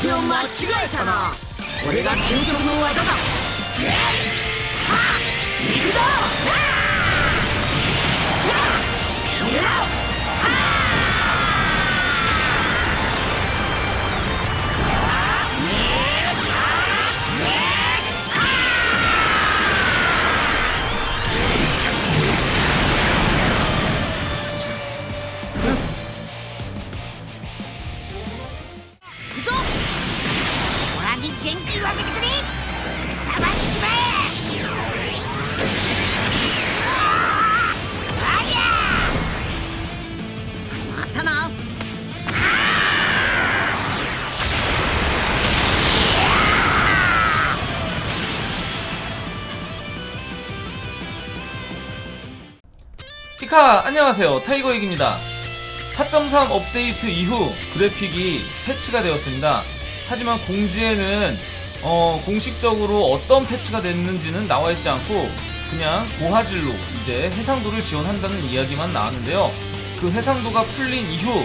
手を間違えたな。俺が究極の技だ。はっ。行くぞ。 피카 안녕하세요. 타이거익입니다. 4.3 업데이트 이후 그래픽이 패치가 되었습니다. 하지만 공지에는 어, 공식적으로 어떤 패치가 됐는지는 나와있지 않고 그냥 고화질로 이제 해상도를 지원한다는 이야기만 나왔는데요. 그 해상도가 풀린 이후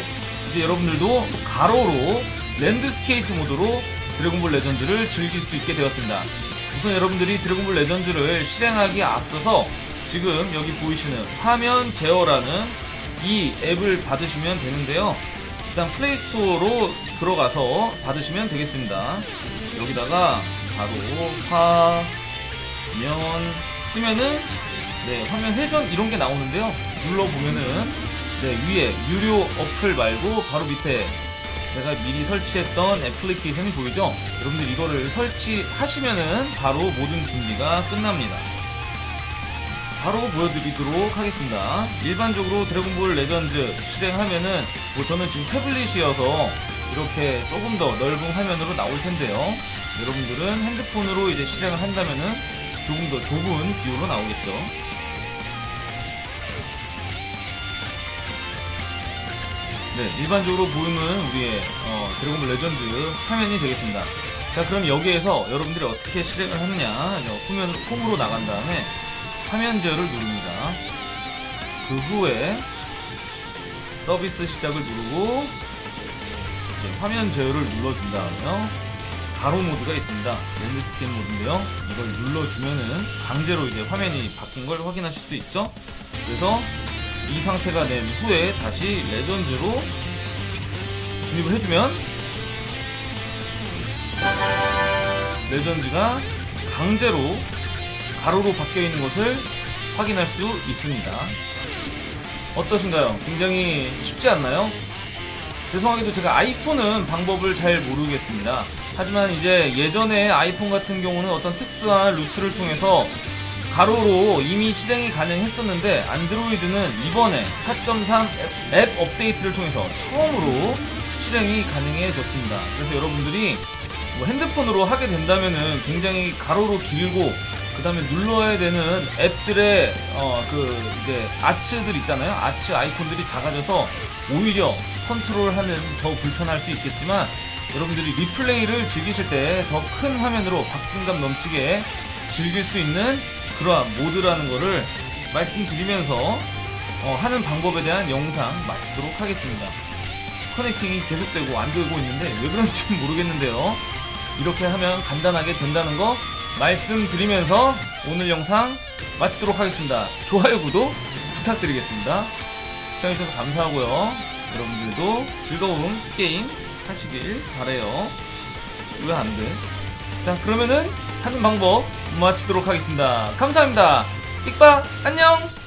이제 여러분들도 가로로 landscape 모드로 드래곤볼 레전드를 즐길 수 있게 되었습니다. 우선 여러분들이 드래곤볼 레전드를 실행하기에 앞서서 지금 여기 보이시는 화면 제어라는 이 앱을 받으시면 되는데요. 일단 플레이스토어로 들어가서 받으시면 되겠습니다. 여기다가 바로 화면 쓰면은 네, 화면 회전 이런 게 나오는데요. 눌러보면은 네, 위에 유료 어플 말고 바로 밑에 제가 미리 설치했던 애플리케이션이 보이죠? 여러분들 이거를 설치하시면은 바로 모든 준비가 끝납니다. 바로 보여드리도록 하겠습니다. 일반적으로 드래곤볼 레전드 실행하면은 뭐 저는 지금 태블릿이어서 이렇게 조금 더 넓은 화면으로 나올 텐데요. 여러분들은 핸드폰으로 이제 실행을 한다면은 조금 더 좁은 view로 나오겠죠. 네, 일반적으로 보이는 우리의 어, 드래곤볼 레전드 화면이 되겠습니다. 자, 그럼 여기에서 여러분들이 어떻게 실행을 하느냐, 홈으로, 홈으로 나간 다음에 화면 제어를 누릅니다. 그 후에 서비스 시작을 누르고 화면 제어를 눌러준 다음에요. 가로 모드가 있습니다. landscape 모드인데요. 이걸 눌러주면은 강제로 이제 화면이 바뀐 걸 확인하실 수 있죠. 그래서 이 상태가 된 후에 다시 레전드로 진입을 해주면 레전드가 강제로 가로로 바뀌어 있는 것을 확인할 수 있습니다. 어떠신가요? 굉장히 쉽지 않나요? 죄송하게도 제가 아이폰은 방법을 잘 모르겠습니다. 하지만 이제 예전에 아이폰 같은 경우는 어떤 특수한 루트를 통해서 가로로 이미 실행이 가능했었는데 안드로이드는 이번에 4.3 앱 업데이트를 통해서 처음으로 실행이 가능해졌습니다. 그래서 여러분들이 뭐 핸드폰으로 하게 된다면은 굉장히 가로로 길고 그 다음에 눌러야 되는 앱들의 어 그 이제 아츠들 있잖아요. 아츠 아이콘들이 작아져서 오히려 컨트롤하는 더 불편할 수 있겠지만 여러분들이 리플레이를 즐기실 때 더 큰 화면으로 박진감 넘치게 즐길 수 있는 그러한 모드라는 거를 말씀드리면서 어, 하는 방법에 대한 영상 마치도록 하겠습니다. 커넥팅이 계속되고 안 되고 있는데 왜 그런지 모르겠는데요. 이렇게 하면 간단하게 된다는 거 말씀드리면서 오늘 영상 마치도록 하겠습니다. 좋아요, 구독 부탁드리겠습니다. 시청해주셔서 감사하고요. 여러분들도 즐거운 게임 하시길 바래요. 왜 안 돼? 자, 그러면은 하는 방법 마치도록 하겠습니다. 감사합니다. 익바 안녕!